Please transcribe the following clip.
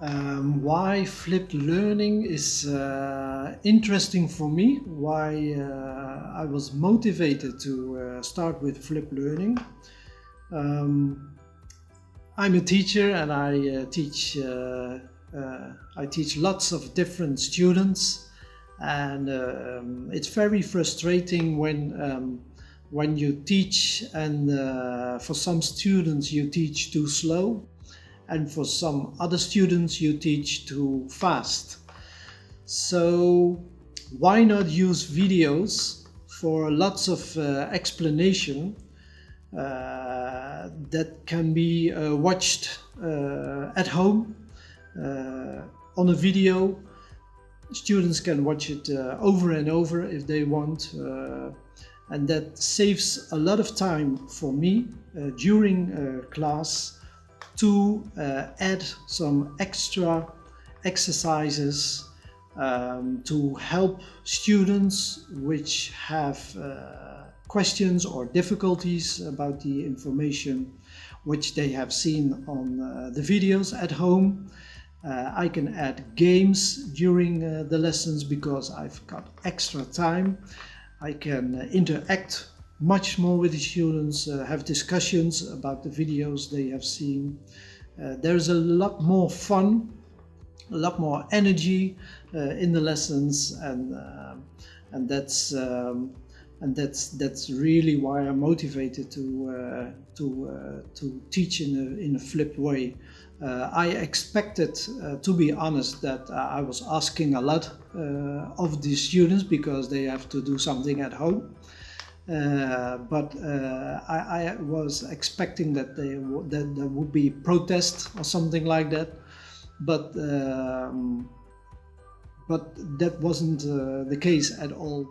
Um, why flipped learning is uh, interesting for me, why uh, I was motivated to uh, start with flipped learning. Um, I'm a teacher and I uh, teach uh, uh, I teach lots of different students and um, it's very frustrating when um, when you teach and for some students you teach too slow and for some other students you teach too fast. So why not use videos for lots of uh, explanation uh, that can be uh, watched uh, at home uh, on a video. Students can watch it uh, over and over if they want and that saves a lot of time for me during class to uh, add some extra exercises um, to help students which have uh, questions or difficulties about the information which they have seen on uh, the videos at home. Uh, I can add games during uh, the lessons because I've got extra time. I can uh, interact much more with the students, uh, have discussions about the videos they have seen. Uh, there's a lot more fun, a lot more energy uh, in the lessons and, uh, and that's um, and that's that's really why I'm motivated to uh, to uh, to teach in a in a flipped way. I expected, to be honest, that I was asking a lot of the students because they have to do something at home. Uh, but uh, I, I, was expecting that, they that there would be protest or something like that, but um, but that wasn't uh, the case at all.